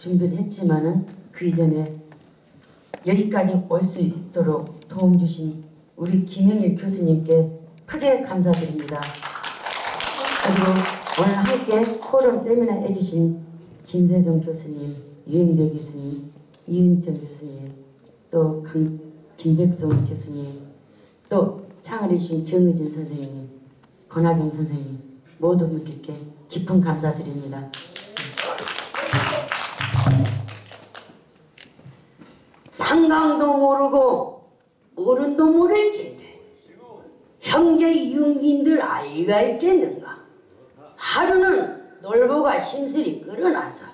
준비를 했지만은 그 이전에 여기까지 올 수 있도록 도움 주신 우리 김영일 교수님께 크게 감사드립니다. 그리고 오늘 함께 포럼 세미나 해주신 김세종 교수님, 유영대 교수님, 이윤정 교수님, 또 강, 김백성 교수님, 또 창을 해주신 정의진 선생님, 권하경 선생님 모두 분들께 깊은 감사드립니다. 상강도 모르고 어른도 모를진데 형제 육인들 아이가 있겠는가? 하루는 놀보가 심술이 끌어나서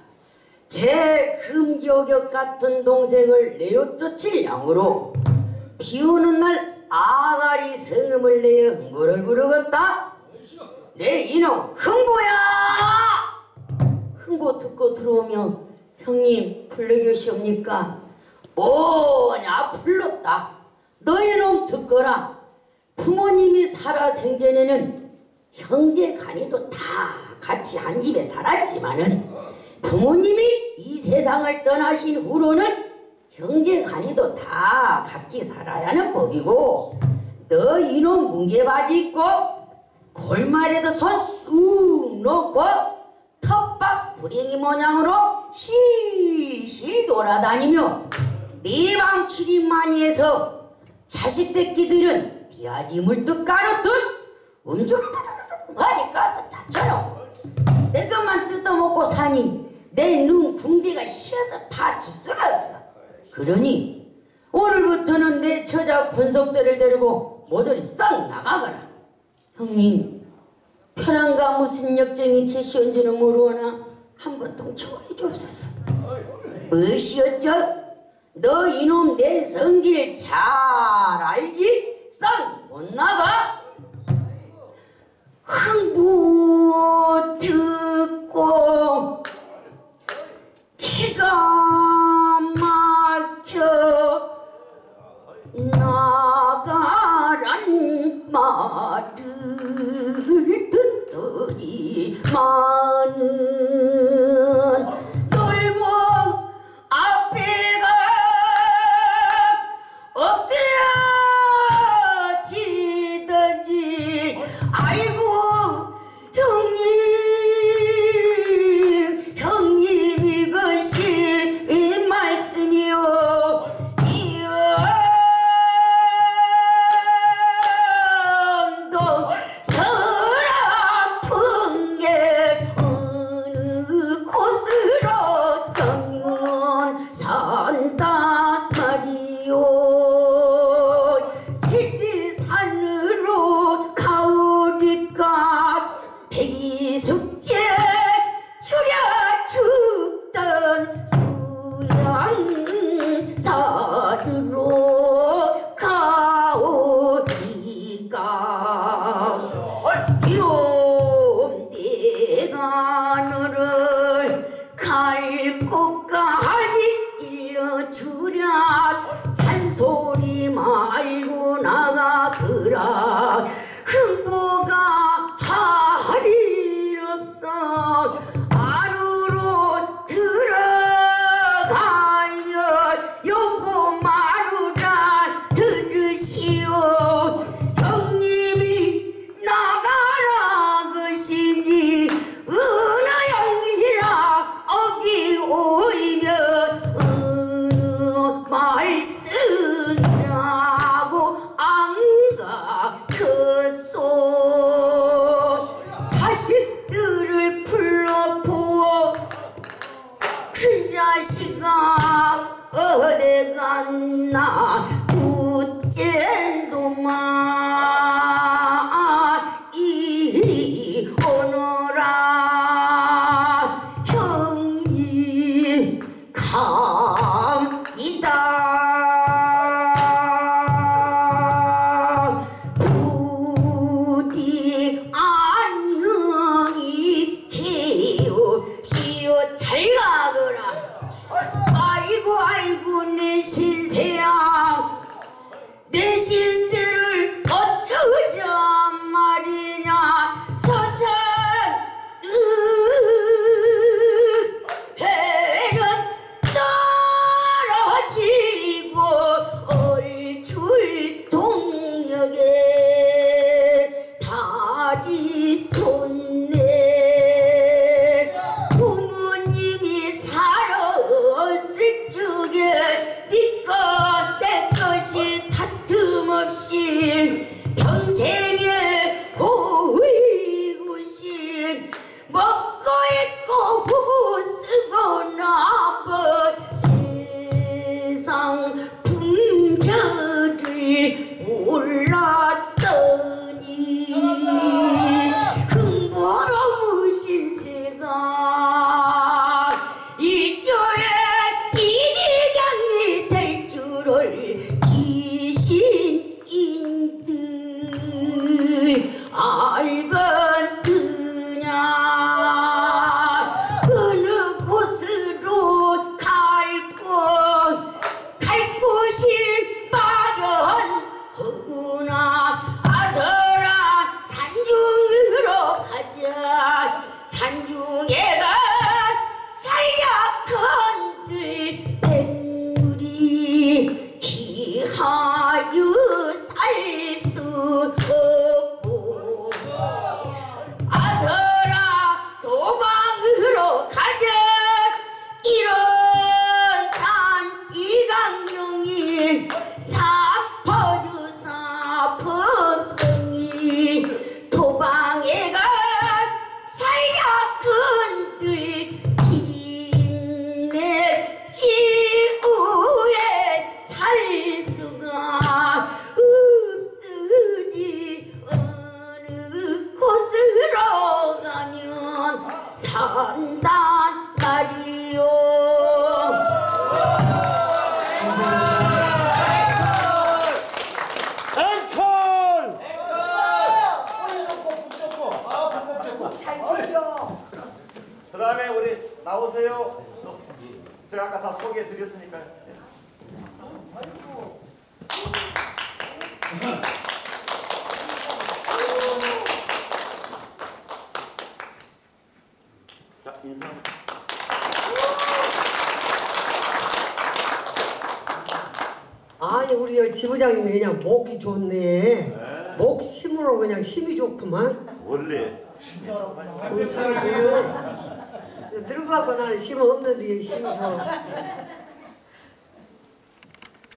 제 금저격 같은 동생을 내어 쫓을 양으로 비오는 날 아가리 성음을 내어 흥보를 부르겠다. 내 이놈 흥보야! 흥보 듣고 들어오면 형님 불러계시옵니까 오냐? 불렀다. 너희놈 듣거라. 부모님이 살아 생전에는 형제 간이도 다 같이 한 집에 살았지만은 부모님이 이 세상을 떠나신 후로는 형제 간이도 다 각기 살아야 하는 법이고 너 이놈 뭉게바지 입고 골말에도 손 쑥 놓고 텃밭 구랭이 모양으로 실실 돌아다니며 네방 출입만이 해서 자식 새끼들은 디아지 물뚝 가루듯 음주를 많이 까서 자처럼 내 것만 뜯어먹고 사니 내 눈 궁대가 시어서 파출 수가 없어. 그러니 오늘부터는 내 처자 군속들을 데리고 모조리 썩 나가거라. 형님 편안가 무슨 역정이 계시온지는 모르오나 한번 통촉해 주옵소서. 무엇이었죠? 너 이놈 내 성질 잘 알지? 썩못 나가? 흥부 듣고 기가 막혀 나가란 말을 듣더니만 다 소개해 드렸으니까요. 네. 자 인사. 아니 우리 여기 지부장님이 그냥 목이 좋네. 목 심으로 그냥 심이 좋구만. 원래 늙어갖고 나는 심 없는데 좋아.